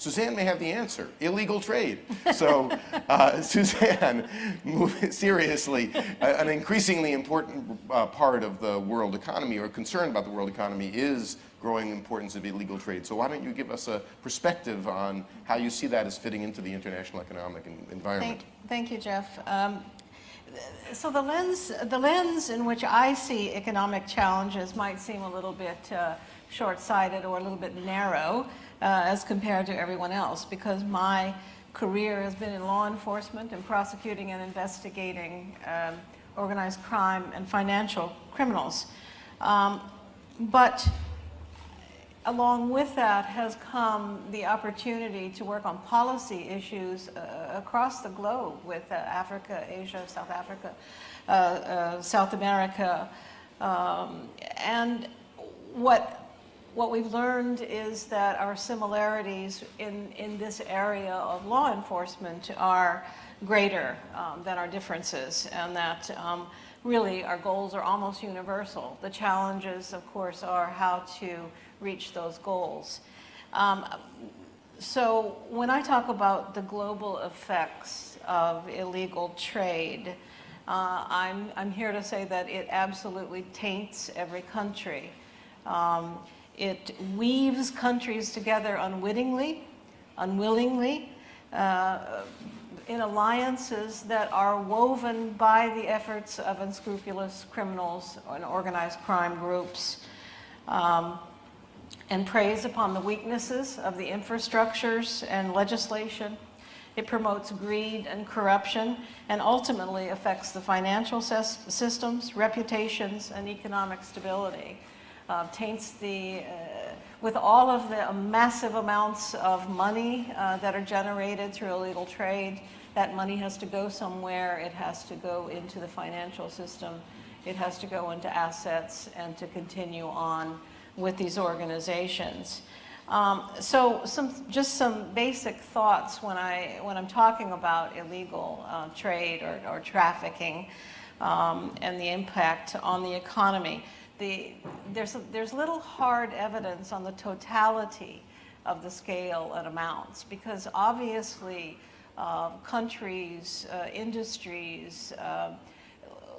Suzanne may have the answer, illegal trade. So uh, Suzanne, seriously, an increasingly important uh, part of the world economy or concern about the world economy is growing importance of illegal trade. So why don't you give us a perspective on how you see that as fitting into the international economic environment? Thank, thank you, Jeff. Um, so the lens, the lens in which I see economic challenges might seem a little bit uh, short-sighted or a little bit narrow uh, as compared to everyone else because my career has been in law enforcement and prosecuting and investigating um, organized crime and financial criminals. Um, but along with that has come the opportunity to work on policy issues uh, across the globe with uh, Africa, Asia, South Africa, uh, uh South America. Um, and what, what we've learned is that our similarities in, in this area of law enforcement are greater um, than our differences and that um, really our goals are almost universal. The challenges, of course, are how to reach those goals. Um, so when I talk about the global effects of illegal trade, uh, I'm, I'm here to say that it absolutely taints every country. Um, it weaves countries together unwittingly, unwillingly, uh, in alliances that are woven by the efforts of unscrupulous criminals and organized crime groups. Um, and preys upon the weaknesses of the infrastructures and legislation. It promotes greed and corruption and ultimately affects the financial systems, reputations, and economic stability. Uh, taints the, uh, with all of the massive amounts of money uh, that are generated through illegal trade, that money has to go somewhere. It has to go into the financial system. It has to go into assets and to continue on with these organizations. Um, so some, just some basic thoughts when, I, when I'm talking about illegal uh, trade or, or trafficking um, and the impact on the economy. The, there's, a, there's little hard evidence on the totality of the scale and amounts because obviously uh, countries, uh, industries, uh,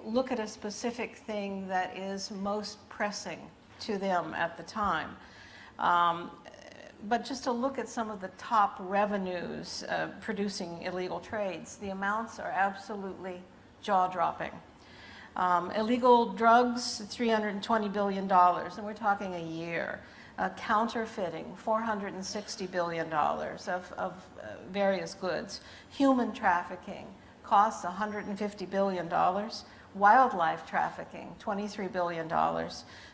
look at a specific thing that is most pressing to them at the time. Um, but just to look at some of the top revenues uh, producing illegal trades, the amounts are absolutely jaw-dropping. Um, illegal drugs, $320 billion, and we're talking a year. Uh, counterfeiting, $460 billion of, of uh, various goods. Human trafficking costs $150 billion. Wildlife trafficking, $23 billion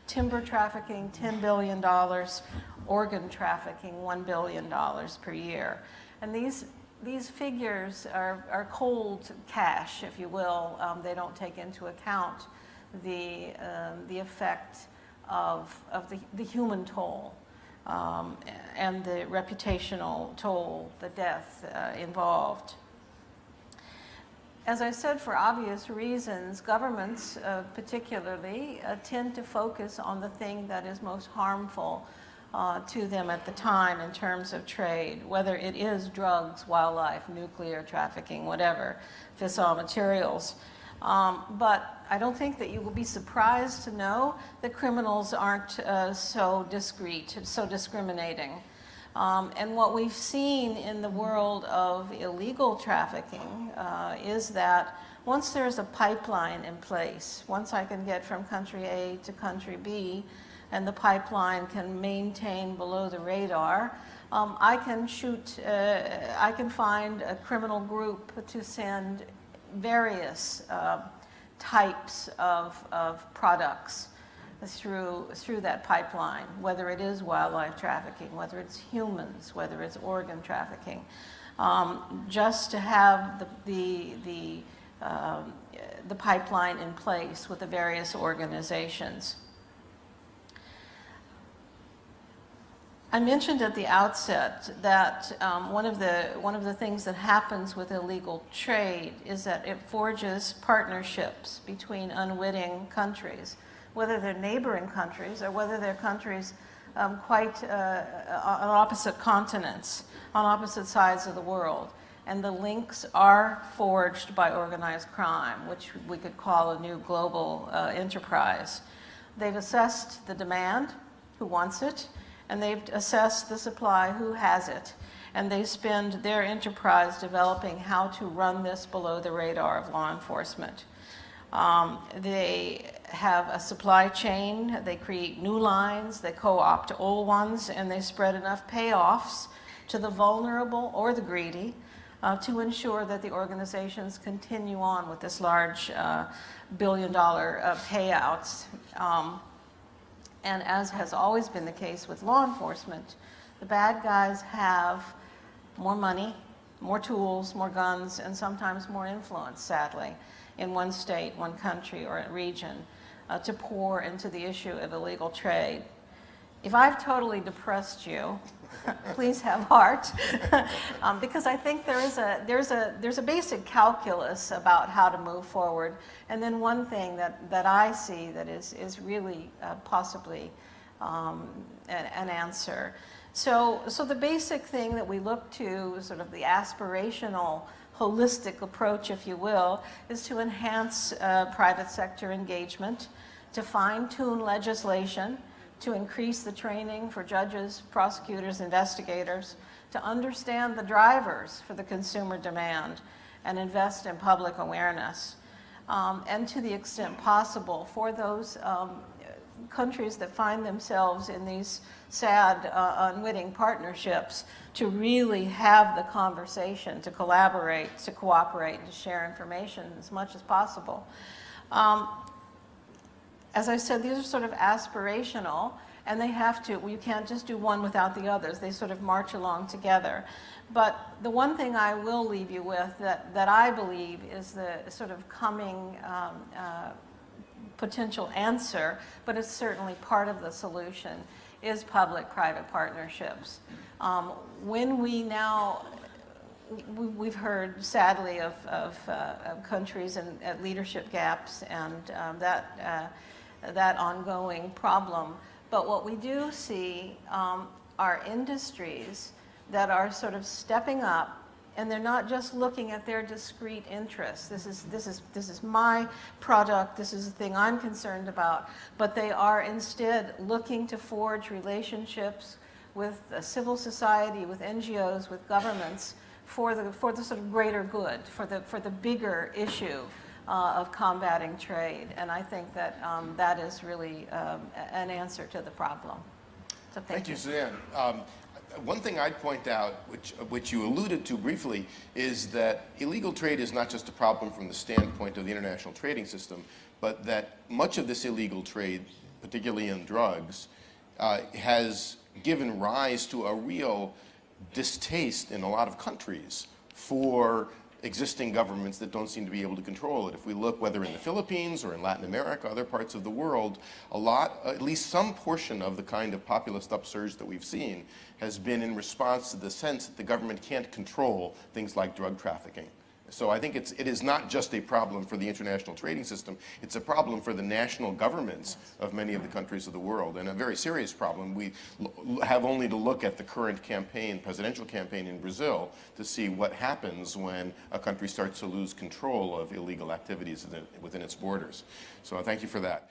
timber trafficking, $10 billion, organ trafficking, $1 billion per year. And these, these figures are, are cold cash, if you will. Um, they don't take into account the, um, the effect of, of the, the human toll um, and the reputational toll, the death uh, involved as I said, for obvious reasons, governments uh, particularly uh, tend to focus on the thing that is most harmful uh, to them at the time in terms of trade, whether it is drugs, wildlife, nuclear trafficking, whatever, fissile materials. Um, but I don't think that you will be surprised to know that criminals aren't uh, so discreet, so discriminating. Um, and what we've seen in the world of illegal trafficking uh, is that once there's a pipeline in place, once I can get from country A to country B, and the pipeline can maintain below the radar, um, I can shoot, uh, I can find a criminal group to send various uh, types of, of products through, through that pipeline, whether it is wildlife trafficking, whether it's humans, whether it's organ trafficking, um, just to have the, the, the, um, the pipeline in place with the various organizations. I mentioned at the outset that um, one, of the, one of the things that happens with illegal trade is that it forges partnerships between unwitting countries whether they're neighboring countries or whether they're countries um, quite uh, on opposite continents, on opposite sides of the world. And the links are forged by organized crime, which we could call a new global uh, enterprise. They've assessed the demand, who wants it, and they've assessed the supply, who has it. And they spend their enterprise developing how to run this below the radar of law enforcement. Um, they have a supply chain, they create new lines, they co-opt old ones, and they spread enough payoffs to the vulnerable or the greedy uh, to ensure that the organizations continue on with this large uh, billion dollar uh, payouts. Um, and as has always been the case with law enforcement, the bad guys have more money, more tools, more guns, and sometimes more influence, sadly in one state, one country, or a region uh, to pour into the issue of illegal trade. If I've totally depressed you, please have heart, um, because I think there is a, there's, a, there's a basic calculus about how to move forward. And then one thing that, that I see that is, is really uh, possibly um, an, an answer. So, so the basic thing that we look to, sort of the aspirational holistic approach, if you will, is to enhance uh, private sector engagement, to fine-tune legislation, to increase the training for judges, prosecutors, investigators, to understand the drivers for the consumer demand and invest in public awareness. Um, and to the extent possible for those um, countries that find themselves in these sad, uh, unwitting partnerships to really have the conversation, to collaborate, to cooperate, to share information as much as possible. Um, as I said, these are sort of aspirational, and they have to, you can't just do one without the others. They sort of march along together. But the one thing I will leave you with that, that I believe is the sort of coming um, uh, potential answer, but it's certainly part of the solution, is public-private partnerships. Um, when we now, we, have heard sadly of, of, uh, of countries and leadership gaps and um, that, uh, that ongoing problem. But what we do see um, are industries that are sort of stepping up and they're not just looking at their discrete interests. This is, this is, this is my product, this is the thing I'm concerned about, but they are instead looking to forge relationships with civil society, with NGOs, with governments for the, for the sort of greater good, for the, for the bigger issue uh, of combating trade. And I think that um, that is really um, an answer to the problem. So thank, thank you. you, Suzanne. Um, one thing I'd point out, which, which you alluded to briefly, is that illegal trade is not just a problem from the standpoint of the international trading system, but that much of this illegal trade, particularly in drugs, uh, has given rise to a real distaste in a lot of countries for existing governments that don't seem to be able to control it. If we look whether in the Philippines or in Latin America, other parts of the world, a lot, at least some portion of the kind of populist upsurge that we've seen has been in response to the sense that the government can't control things like drug trafficking. So I think it's, it is not just a problem for the international trading system, it's a problem for the national governments of many of the countries of the world, and a very serious problem. We have only to look at the current campaign, presidential campaign in Brazil, to see what happens when a country starts to lose control of illegal activities within its borders. So I thank you for that.